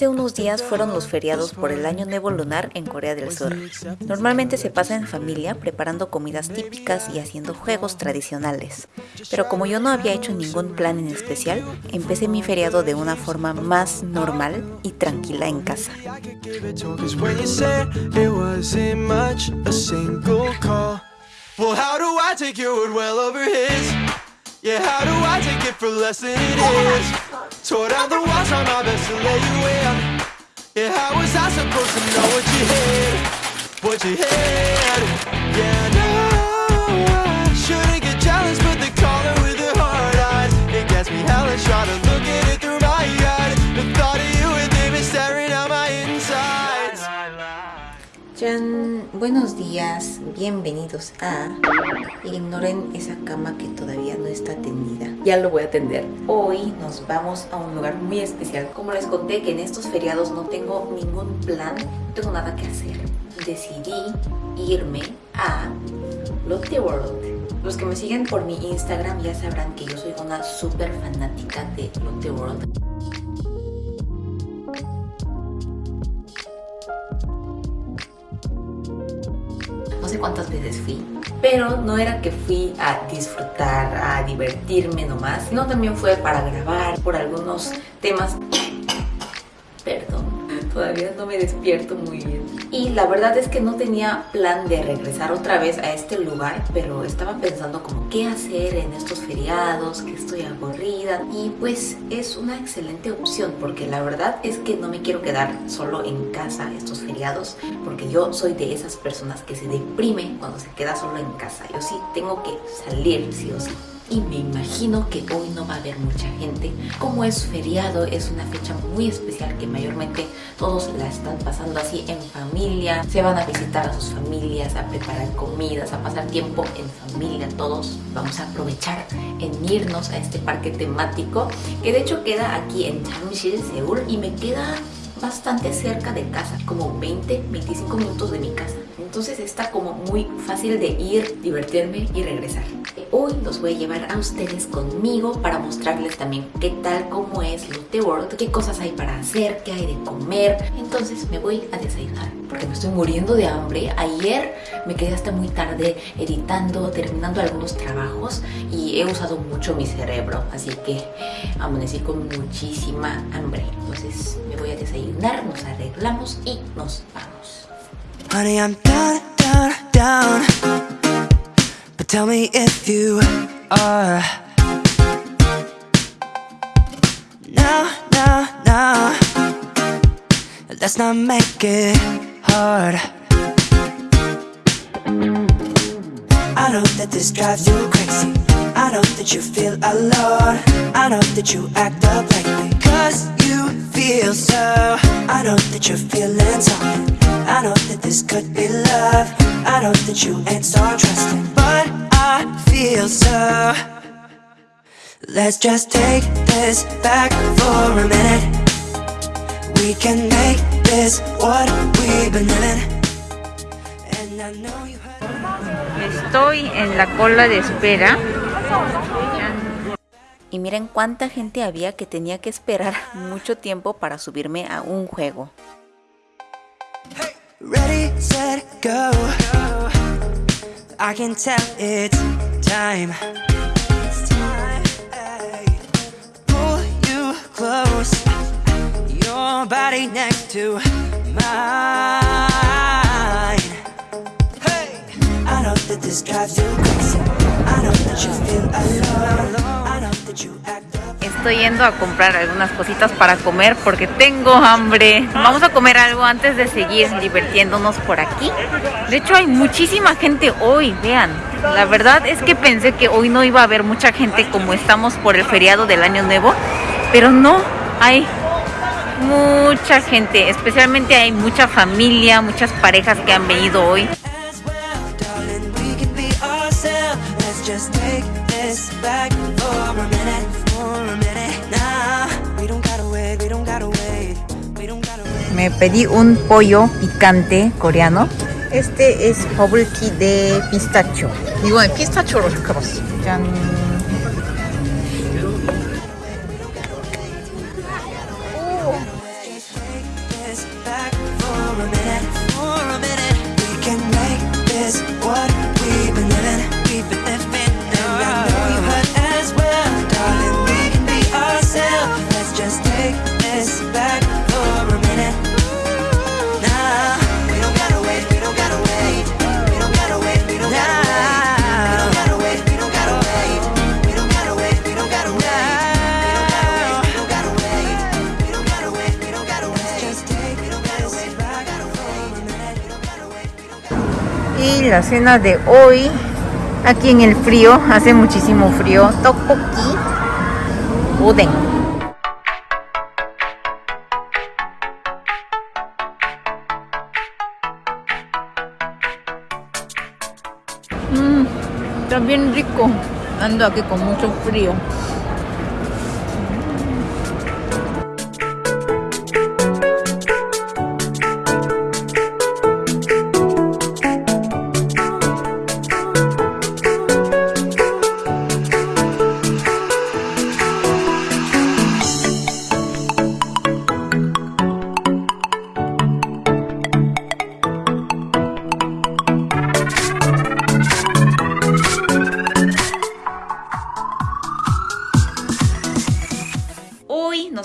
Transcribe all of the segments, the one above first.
Hace unos días fueron los feriados por el Año Nuevo Lunar en Corea del Sur. Normalmente se pasa en familia preparando comidas típicas y haciendo juegos tradicionales. Pero como yo no había hecho ningún plan en especial, empecé mi feriado de una forma más normal y tranquila en casa. Tore down the walls, try my best to lay you in Yeah, how was I supposed to know what you had? What you had? Buenos días, bienvenidos a Ignoren esa cama que todavía no está tendida. Ya lo voy a atender. Hoy nos vamos a un lugar muy especial. Como les conté que en estos feriados no tengo ningún plan, no tengo nada que hacer. Decidí irme a Lotte World. Los que me siguen por mi Instagram ya sabrán que yo soy una súper fanática de Lotte World. Sé cuántas veces fui. Pero no era que fui a disfrutar, a divertirme nomás, sino también fue para grabar por algunos temas. Todavía no me despierto muy bien. Y la verdad es que no tenía plan de regresar otra vez a este lugar, pero estaba pensando como qué hacer en estos feriados, que estoy aburrida. Y pues es una excelente opción porque la verdad es que no me quiero quedar solo en casa estos feriados porque yo soy de esas personas que se deprime cuando se queda solo en casa. Yo sí tengo que salir sí o sí y me imagino que hoy no va a haber mucha gente. Como es feriado, es una fecha muy especial que mayormente todos la están pasando así en familia. Se van a visitar a sus familias, a preparar comidas, a pasar tiempo en familia. Todos vamos a aprovechar en irnos a este parque temático que de hecho queda aquí en Jamsil, Seúl y me queda bastante cerca de casa, como 20-25 minutos de mi casa. Entonces está como muy fácil de ir, divertirme y regresar. Hoy los voy a llevar a ustedes conmigo para mostrarles también qué tal, cómo es Lotte World, qué cosas hay para hacer, qué hay de comer. Entonces me voy a desayunar porque me estoy muriendo de hambre. Ayer me quedé hasta muy tarde editando, terminando algunos trabajos y he usado mucho mi cerebro. Así que amanecí con muchísima hambre. Entonces me voy a desayunar, nos arreglamos y nos vamos. Tell me if you are. Now, now, now Let's not make it hard. I know that this drives you crazy. I know that you feel alone I know that you act up lately Cause you feel so. I know that you're feeling something. I know that this could be love. I know that you ain't so trusting But I feel so Let's just take this back for a minute We can make this what we've been living And I know you Estoy en la cola de espera y miren cuánta gente había que tenía que esperar mucho tiempo para subirme a un juego. Ready, set, go. I can tell it's time. It's time. Pull you close. Your body next to mine. Hey, I know that this drives you crazy. I know that you feel alone. I know that you act Estoy yendo a comprar algunas cositas para comer porque tengo hambre. Vamos a comer algo antes de seguir divirtiéndonos por aquí. De hecho hay muchísima gente hoy, vean. La verdad es que pensé que hoy no iba a haber mucha gente como estamos por el feriado del año nuevo. Pero no, hay mucha gente. Especialmente hay mucha familia, muchas parejas que han venido hoy. me pedí un pollo picante coreano. Este es bubble de pistacho. Igual, pistacho lo sacamos. back La cena de hoy, aquí en el frío, hace muchísimo frío, tteokbokki, udeng. Mmm, está bien rico. Ando aquí con mucho frío.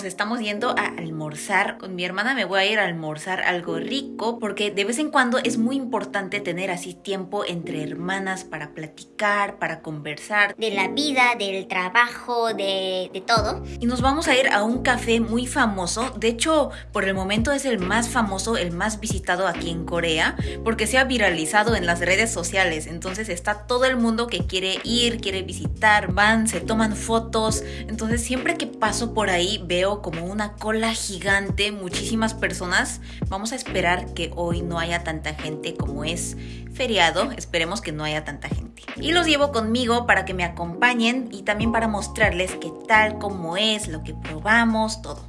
Estamos yendo a almorzar. Con mi hermana me voy a ir a almorzar algo rico porque de vez en cuando es muy importante tener así tiempo entre hermanas para platicar, para conversar. De la vida, del trabajo, de, de todo. Y nos vamos a ir a un café muy famoso. De hecho, por el momento es el más famoso, el más visitado aquí en Corea porque se ha viralizado en las redes sociales. Entonces está todo el mundo que quiere ir, quiere visitar, van, se toman fotos. Entonces siempre que paso por ahí veo como una cola gigante, muchísimas personas. Vamos a esperar que hoy no haya tanta gente como es feriado. Esperemos que no haya tanta gente. Y los llevo conmigo para que me acompañen y también para mostrarles qué tal, cómo es, lo que probamos, todo.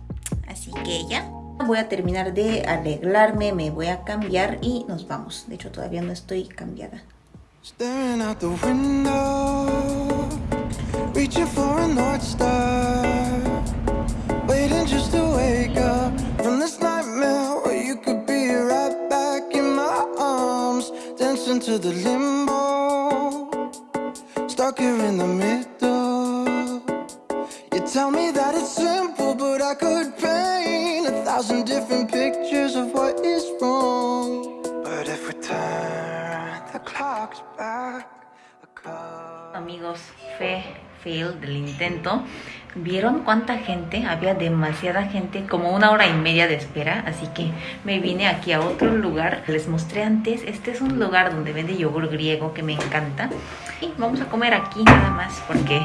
Así que ya. Voy a terminar de arreglarme, me voy a cambiar y nos vamos. De hecho, todavía no estoy cambiada. Waiting Dancing to the limbo. Stuck here in the middle. You tell me that it's simple But I could paint a thousand different pictures of what is wrong. But if we turn the clocks back Amigos, fe, fail del intento ¿Vieron cuánta gente? Había demasiada gente, como una hora y media de espera, así que me vine aquí a otro lugar. Les mostré antes, este es un lugar donde vende yogur griego que me encanta. Y vamos a comer aquí nada más porque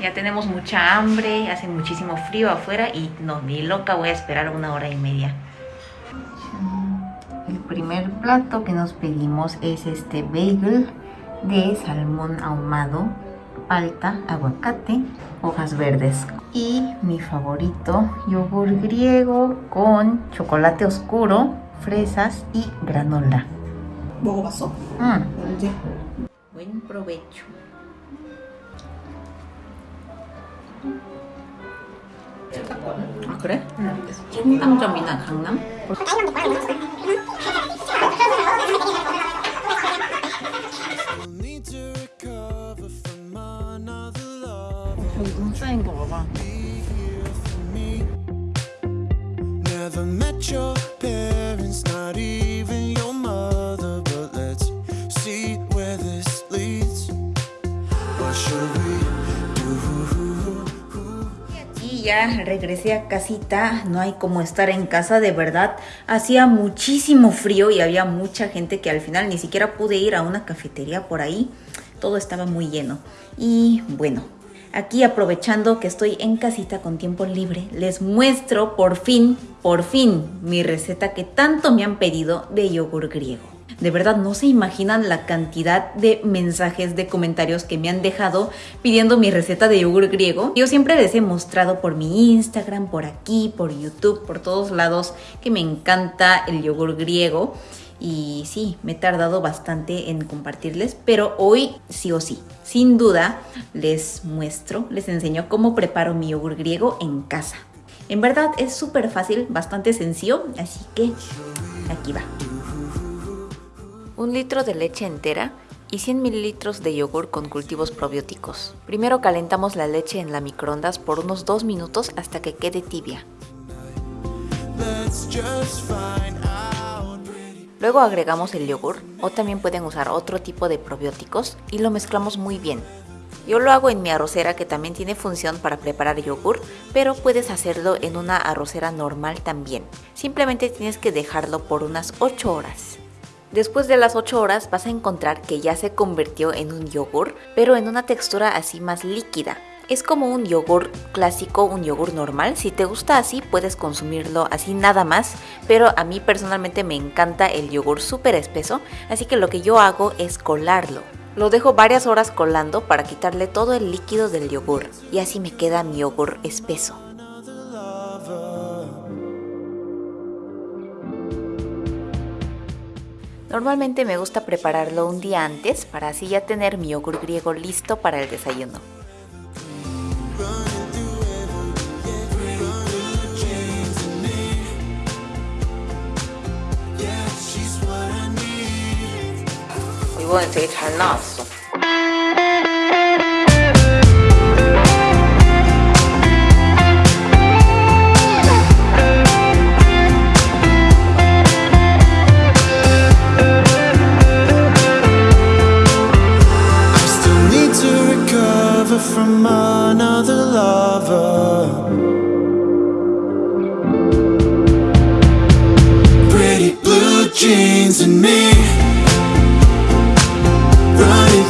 ya tenemos mucha hambre, hace muchísimo frío afuera y no, ni loca voy a esperar una hora y media. El primer plato que nos pedimos es este bagel de salmón ahumado palta, aguacate, hojas verdes. Y mi favorito, yogur griego con chocolate oscuro, fresas y granola. 먹어봤어? 응. Buen provecho. 아 그래? 응. 청담점이나 강남? Y ya regresé a casita, no hay como estar en casa, de verdad. Hacía muchísimo frío y había mucha gente que al final ni siquiera pude ir a una cafetería por ahí. Todo estaba muy lleno. Y bueno, Aquí aprovechando que estoy en casita con tiempo libre, les muestro por fin, por fin, mi receta que tanto me han pedido de yogur griego. De verdad no se imaginan la cantidad de mensajes, de comentarios que me han dejado pidiendo mi receta de yogur griego. Yo siempre les he mostrado por mi Instagram, por aquí, por YouTube, por todos lados que me encanta el yogur griego y sí, me he tardado bastante en compartirles, pero hoy sí o sí, sin duda, les muestro, les enseño cómo preparo mi yogur griego en casa. En verdad es súper fácil, bastante sencillo, así que aquí va. Un litro de leche entera y 100 mililitros de yogur con cultivos probióticos. Primero calentamos la leche en la microondas por unos 2 minutos hasta que quede tibia. Luego agregamos el yogur o también pueden usar otro tipo de probióticos y lo mezclamos muy bien. Yo lo hago en mi arrocera que también tiene función para preparar yogur, pero puedes hacerlo en una arrocera normal también. Simplemente tienes que dejarlo por unas 8 horas. Después de las 8 horas vas a encontrar que ya se convirtió en un yogur, pero en una textura así más líquida. Es como un yogur clásico, un yogur normal. Si te gusta así, puedes consumirlo así nada más. Pero a mí personalmente me encanta el yogur súper espeso, así que lo que yo hago es colarlo. Lo dejo varias horas colando para quitarle todo el líquido del yogur y así me queda mi yogur espeso. Normalmente me gusta prepararlo un día antes para así ya tener mi yogur griego listo para el desayuno. From another lover. Pretty blue jeans and me running.